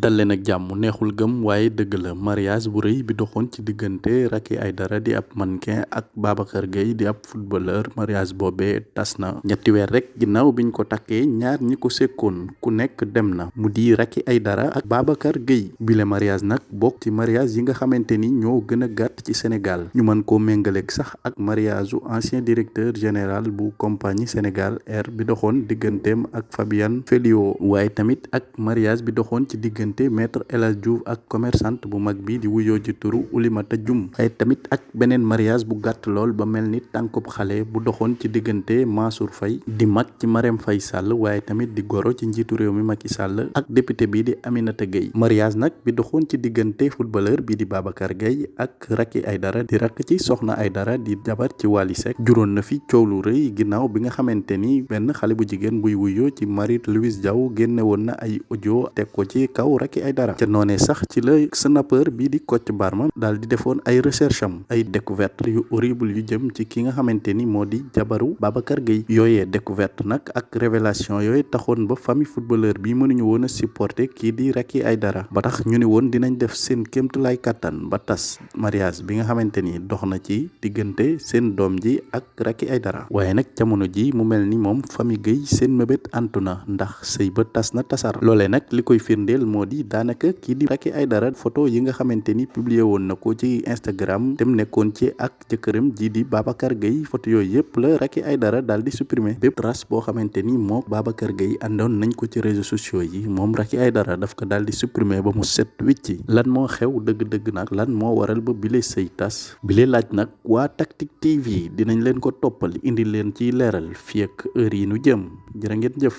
dal leen ak jàmm neexul gëm waaye dëgg la. Mariage bu rëy bi doxoon ci diggante Racky Aïdara di ab mannequin ak Babacar Gueye di ab footballeur. Mariage boobee tas na. Ñetti weer rek ginnaaw biñ ko takkee ñaar ñi ko sekkoon ku nekk dem na. Mu di Racky Aïdara ak Babacar Gueye. Bile mariage nag bokk ci mariage yi nga xamante ni ñoo gën a gàtt ci Sénégal. Ñu mën koo méngaleeg sax ak mariage ancien directeur général bu compagnie Sénégal Air bi doxoon digganteem ak Fabian Felio waaye tamit ak mariage bi doxoon ci diggante maître El Hadj Diouf ak commerçante bu mag bi di wuyoo ci turu Oulimata Dioum. Waaye tamit ak beneen mariage bu gàtt lool ba mel ni tànkub xale bu doxoon ci diggante Mansour Faye di mag ci Marème Faye Sall waaye tamit di goro ci njiitu réew mi Macky Sall ak député bi di Aminata Gueye. Mariage nag bi doxoon ci diggante footballeur bi di Babacar Gueye ak Racky Aïdara di rakk ci Soxna Aïdara di jabar ci Wally Seck. Juróon na fi coow lu rëy ginnaaw bi nga xamante ni benn xale bu jigéen buy wuyoo ci Marie Louise Diaw génne woon na ay audio teg ko ci kaw Racky Aïdara ca noonee sax ci la snapper bii di Kocc Barma daal di defoon ay recherche am ay découverte yu horrible yu jëm ci ki nga xamante ni moo di jabaru Babacar Gueye yooyee découverte nag ak révélation yooyu taxoon ba famille footballeur bi mënuñu woon a supporter kii di Racky Aïdara ba tax ñu ni woon dinañ def seen kéemtulaay kàttan ba tas mariage bi nga xamante ni dox na ci diggante seen doom ji ak Racky Aïdara waaye nag jamono ji mu mel ni moom famille Gueye seen mébét antu na ndax sëy ba tas na tasar. Loolee nag li koy firndeel moo di daanaka kii di Racky Aïdara photo yi nga xamante ni publié woon na ko ci Instagram dem nekkoon ci ak jëkkëram ji di Babacar Gueye photo yooyu yëpp la Racky Aïdara daal di supprimer. Bépp trace boo xamante ni moo Babacar Gueye àndoon nañ ko ci réseaux sociaux yi moom Racky Aïdara daf ko daal di supprimer ba mu set wicci lan moo xew dëgg-dëgg nag lan moo waral ba bile sëy tas? Bile laaj nag waa Tactic TV dinañ leen ko toppal indi leen ci leeral fii ak heure yi nu jëm. Jërë ngeen jëf